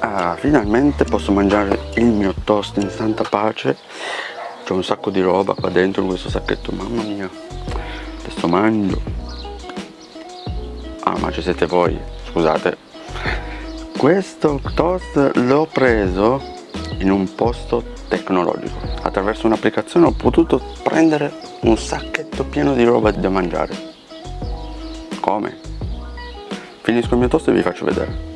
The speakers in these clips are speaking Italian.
Ah, finalmente posso mangiare il mio toast in santa pace. C'è un sacco di roba qua dentro in questo sacchetto Mamma mia. Adesso mangio. Ah ma ci siete voi Scusate. Questo toast l'ho preso in un posto tecnologico. Attraverso un'applicazione ho potuto prendere un sacchetto pieno di roba da mangiare. Come? Finisco il mio toast e vi faccio vedere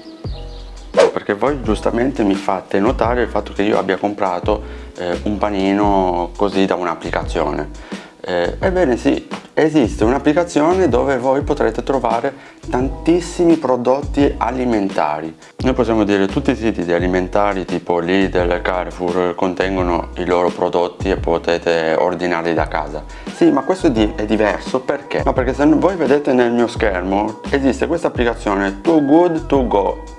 perché voi giustamente mi fate notare il fatto che io abbia comprato eh, un panino così da un'applicazione. Eh, ebbene sì, esiste un'applicazione dove voi potrete trovare tantissimi prodotti alimentari. Noi possiamo dire che tutti i siti di alimentari tipo Lidl Carrefour contengono i loro prodotti e potete ordinarli da casa. Sì ma questo è, di è diverso perché? No, perché se voi vedete nel mio schermo esiste questa applicazione Too Good To Go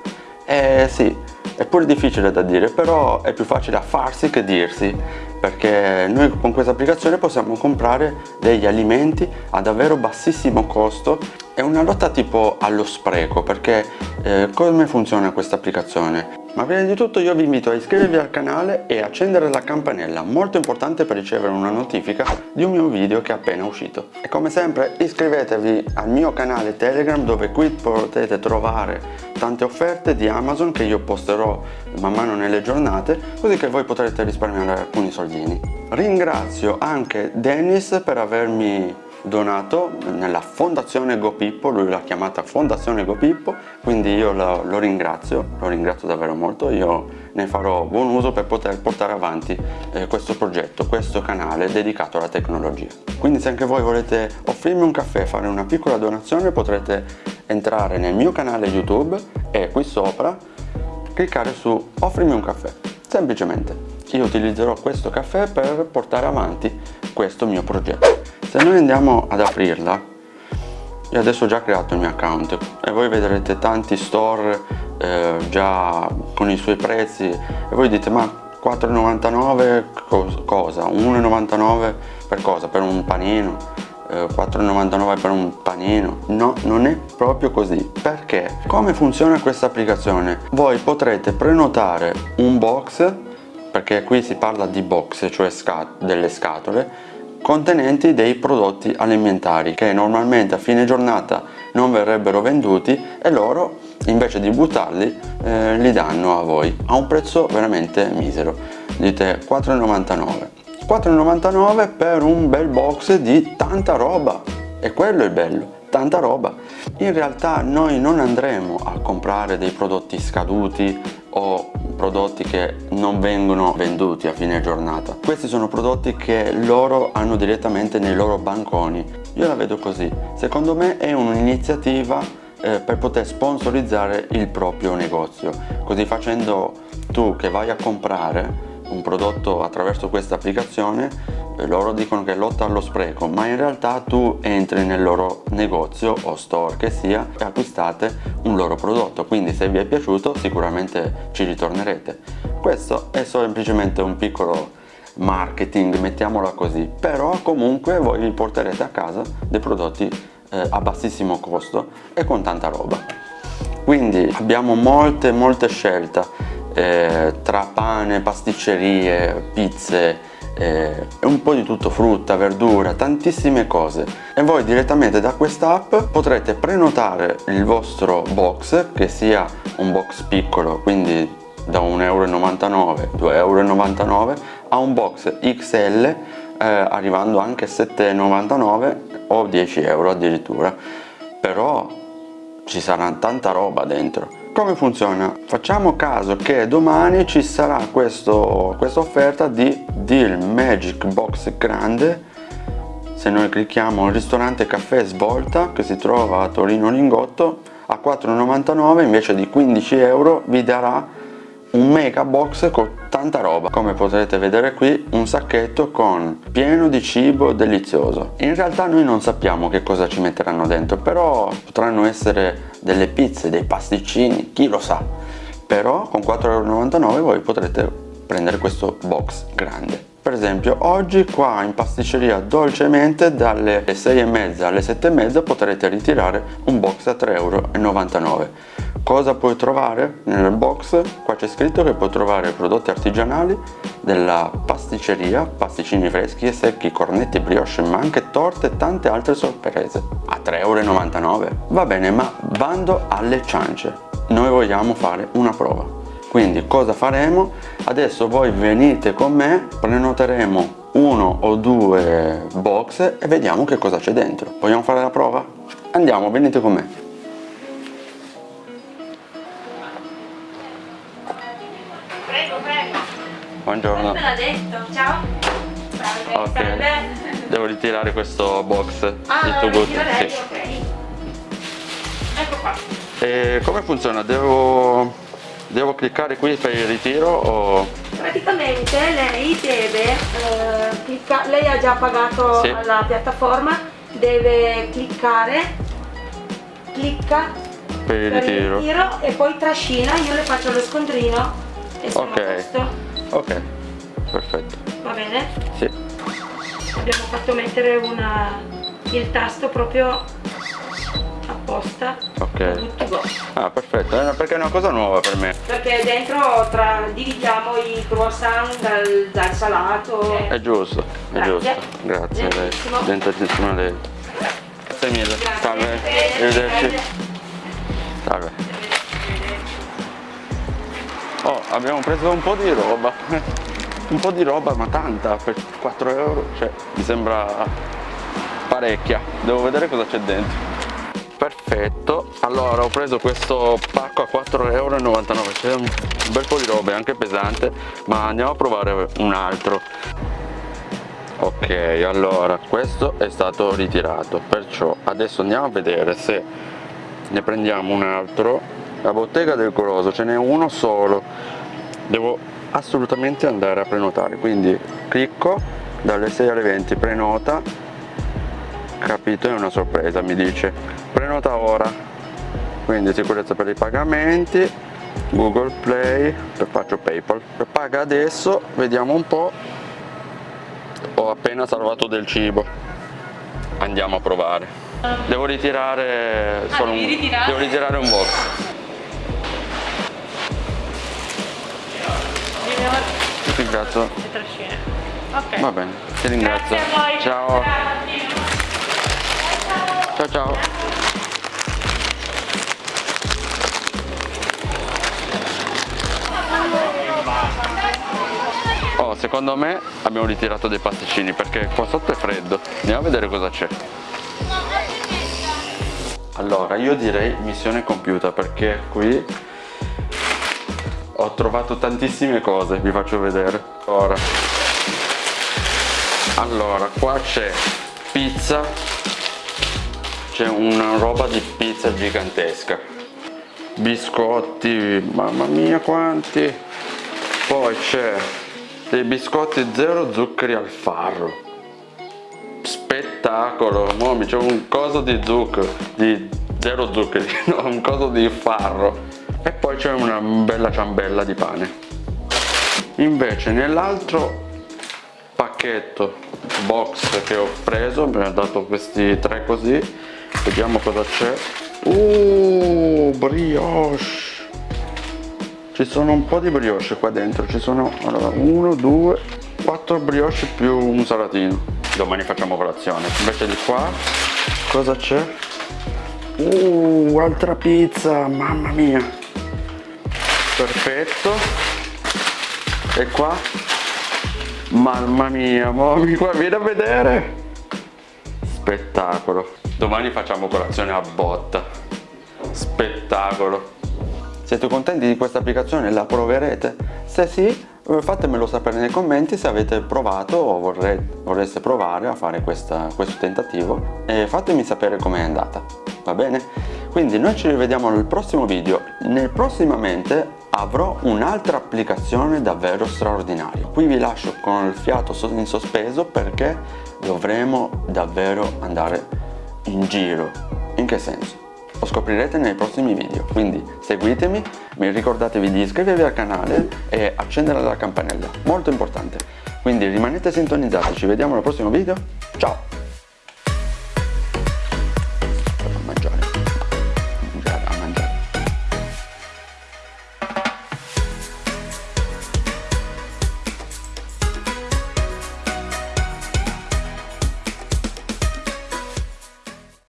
eh sì, è pure difficile da dire, però è più facile a farsi che dirsi perché noi con questa applicazione possiamo comprare degli alimenti a davvero bassissimo costo è una lotta tipo allo spreco perché eh, come funziona questa applicazione? Ma prima di tutto io vi invito a iscrivervi al canale e accendere la campanella, molto importante per ricevere una notifica di un mio video che è appena uscito. E come sempre iscrivetevi al mio canale Telegram dove qui potete trovare tante offerte di Amazon che io posterò man mano nelle giornate così che voi potrete risparmiare alcuni soldini. Ringrazio anche Dennis per avermi donato nella fondazione GoPippo, lui l'ha chiamata fondazione GoPippo, quindi io lo, lo, ringrazio, lo ringrazio davvero molto, io ne farò buon uso per poter portare avanti eh, questo progetto, questo canale dedicato alla tecnologia. Quindi se anche voi volete offrirmi un caffè, fare una piccola donazione, potrete entrare nel mio canale YouTube e qui sopra cliccare su offrimi un caffè, semplicemente. Io utilizzerò questo caffè per portare avanti questo mio progetto se noi andiamo ad aprirla io adesso ho già creato il mio account e voi vedrete tanti store eh, già con i suoi prezzi e voi dite ma 4,99 cosa? 1,99 per cosa? per un panino? Eh, 4,99 per un panino? No, non è proprio così perché? come funziona questa applicazione? voi potrete prenotare un box perché qui si parla di box cioè scat delle scatole contenenti dei prodotti alimentari che normalmente a fine giornata non verrebbero venduti e loro invece di buttarli eh, li danno a voi a un prezzo veramente misero. Dite 4,99 4,99 per un bel box di tanta roba. E quello è bello tanta roba. In realtà noi non andremo a comprare dei prodotti scaduti o prodotti che non vengono venduti a fine giornata. Questi sono prodotti che loro hanno direttamente nei loro banconi. Io la vedo così. Secondo me è un'iniziativa eh, per poter sponsorizzare il proprio negozio. Così facendo tu che vai a comprare un prodotto attraverso questa applicazione loro dicono che lotta allo spreco ma in realtà tu entri nel loro negozio o store che sia e acquistate un loro prodotto. Quindi se vi è piaciuto sicuramente ci ritornerete. Questo è semplicemente un piccolo marketing mettiamola così. Però comunque voi vi porterete a casa dei prodotti eh, a bassissimo costo e con tanta roba. Quindi abbiamo molte molte scelte eh, tra pane, pasticcerie, pizze eh, un po' di tutto, frutta, verdura, tantissime cose. E voi direttamente da quest'app potrete prenotare il vostro box che sia un box piccolo quindi da 1,99€, 2,99€ a un box XL eh, arrivando anche a 7,99€ o 10 euro addirittura. Però ci sarà tanta roba dentro come funziona? Facciamo caso che domani ci sarà questa offerta di Deal Magic Box Grande. Se noi clicchiamo il ristorante caffè svolta che si trova a Torino Lingotto a 4,99 invece di 15 euro vi darà un mega box con tanta roba. Come potrete vedere qui un sacchetto con pieno di cibo delizioso. In realtà noi non sappiamo che cosa ci metteranno dentro però potranno essere delle pizze dei pasticcini chi lo sa. Però con 4,99€ voi potrete prendere questo box grande. Per esempio oggi qua in pasticceria dolcemente dalle 6 e mezza alle 7 e mezza potrete ritirare un box a 3,99€ cosa puoi trovare nel box? Qua c'è scritto che puoi trovare prodotti artigianali della pasticceria, pasticcini freschi e secchi, cornetti, brioche, ma anche torte e tante altre sorprese a 3,99 euro. Va bene, ma bando alle ciance, noi vogliamo fare una prova. Quindi cosa faremo? Adesso voi venite con me, prenoteremo uno o due box e vediamo che cosa c'è dentro. Vogliamo fare la prova? Andiamo, venite con me. Buongiorno. Me l'ha detto. Ciao. Salve. Ok. Salve. Devo ritirare questo box. Ah, lo tuo good, sì. Ok. Ecco qua. E come funziona? Devo, devo cliccare qui per il ritiro o... Praticamente lei deve eh, cliccare, lei ha già pagato Sì. alla piattaforma, deve cliccare, clicca per il per il ritiro? e poi trascina, io le faccio lo scontrino e Ok. Ok, perfetto. Va bene? Sì. Abbiamo fatto mettere una, il tasto proprio apposta. Ok. Go. Ah, perfetto, Eh, perché è una cosa nuova per me. Perché dentro tra, dividiamo i croissant dal, dal salato. È giusto, è Grazie. giusto. Grazie lei. Benissimo. A lei. Grazie mille. Grazie. Salve. Arrivederci. Salve. Oh, abbiamo preso un po' di roba. Un po' di roba, ma tanta, per 4 euro. Cioè, mi sembra parecchia. Devo vedere cosa c'è dentro. Perfetto, allora ho preso questo pacco a 4,99 euro, c'è un bel po' di roba, è anche pesante, ma andiamo a provare un altro. Ok, allora questo è stato ritirato, perciò adesso andiamo a vedere se ne prendiamo un altro. La bottega del Coloso ce n'è uno solo, devo assolutamente andare a prenotare, quindi clicco dalle 6 alle 20, prenota, capito, è una sorpresa, mi dice. Prenota ora, quindi sicurezza per i pagamenti, Google Play, faccio Paypal, paga adesso, vediamo un po', ho appena salvato del cibo, andiamo a provare. Devo ritirare, solo devi un, ritirare? devo ritirare un box. Ti ringrazio. Ok. Va bene, ti ringrazio. Ciao. Ciao ciao. Oh, secondo me abbiamo ritirato dei pasticcini perché qua sotto è freddo. Andiamo a vedere cosa c'è. Allora, io direi missione compiuta perché qui ho trovato tantissime cose, vi faccio vedere. Ora. Allora, qua c'è pizza, c'è una roba di pizza gigantesca. Biscotti mamma mia quanti. Poi c'è dei biscotti zero zuccheri al farro. Spettacolo Momi c'è un coso di zucchero di zero zuccheri no un coso di farro e poi c'è una bella ciambella di pane. Invece nell'altro pacchetto box che ho preso mi ha dato questi tre così vediamo cosa c'è. Uh brioche! Ci sono un po' di brioche qua dentro ci sono allora, uno due quattro brioche più un salatino. Domani facciamo colazione. Invece di qua cosa c'è? Uh altra pizza mamma mia perfetto e qua Mamma mia, mamma qua vieni a vedere! Spettacolo. Domani facciamo colazione a botta. Spettacolo. Siete contenti di questa applicazione? La proverete? Se sì, eh, fatemelo sapere nei commenti se avete provato o vorrei- vorreste provare a fare questa- questo tentativo e fatemi sapere com'è andata, va bene? Quindi noi ci rivediamo nel prossimo video. Nel prossimamente avrò un'altra applicazione davvero straordinaria. Qui vi lascio con il fiato in sospeso perché dovremo davvero andare in giro. In che senso? Lo scoprirete nei prossimi video, quindi seguitemi, mi ricordatevi di iscrivervi al canale e accendere la campanella, molto importante. Quindi rimanete sintonizzati, ci vediamo nel prossimo video, ciao!